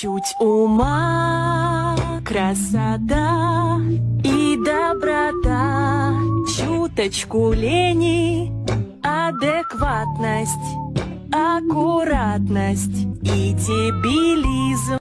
Чуть ума, красота и доброта, чуточку лени, адекватность, аккуратность и дебилизм.